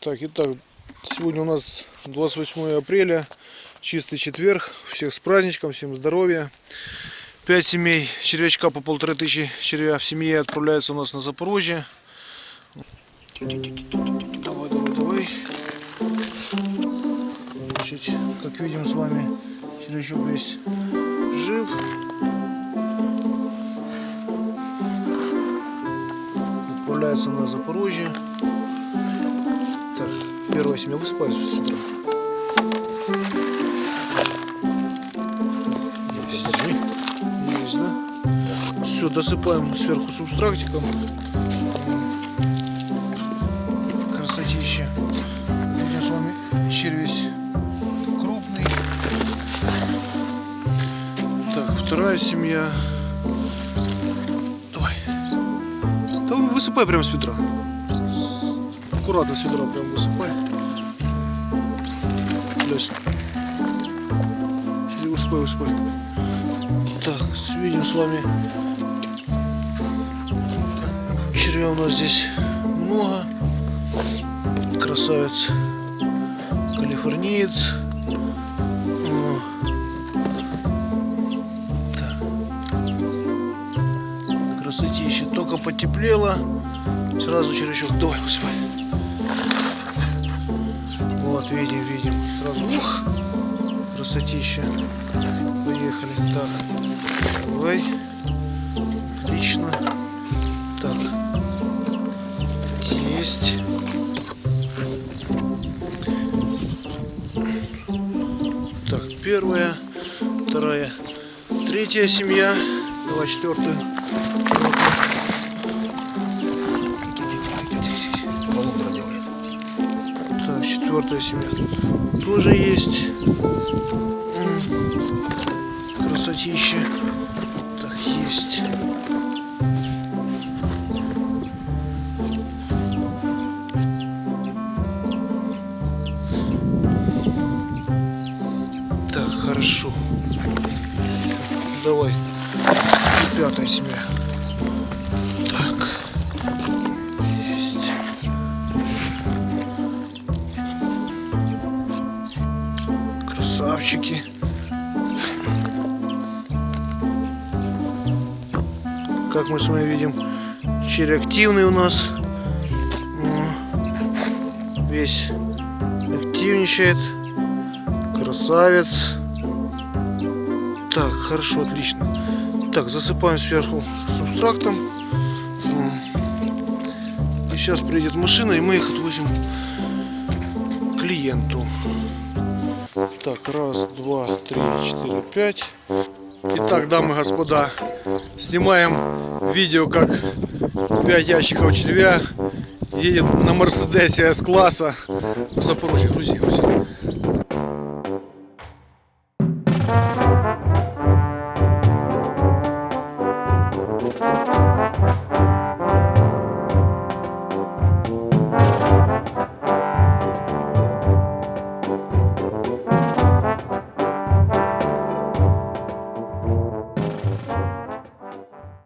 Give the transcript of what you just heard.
Так, итак, сегодня у нас 28 апреля, чистый четверг. Всех с праздничком, всем здоровья. Пять семей червячка по полторы тысячи червя в семье отправляются у нас на Запорожье. Давай, давай, давай. Значит, как видим с вами, червячок весь жив. Отправляется на Запорожье. Так, первая семья высыпается с утра. Все, досыпаем сверху субстрактиком. Красотища. Видим с вами червесь крупный. Так, вторая семья. Давай. Да высыпай прямо с ведра. Аккуратно с ведра прям высыпай. Лезь. Высыпай, высыпай. Так, видим с вами червя у нас здесь много. Красавец калифорниец. Красотища. Только потеплело. Сразу червячок. Давай, высыпай. Видим, видим. Сразу. Ух! Красотища. Поехали. Так. Давай. Отлично. Так. Есть. Так, первая, вторая, третья семья. Давай четвертую. Четвертая семья. Тоже есть. Красотища. Так, есть. Так, хорошо. Давай. Пятая семья. Красавчики. Как мы с вами видим, червь активный у нас. Весь активничает. Красавец. Так, хорошо, отлично. Так, засыпаем сверху субстрактом. И сейчас приедет машина, и мы их отвозим клиенту. Так, раз, два, три, четыре, пять. Итак, дамы и господа, снимаем видео, как пять ящиков червя едет на Мерседесе С-класса Запорожье. Грузи, грузи.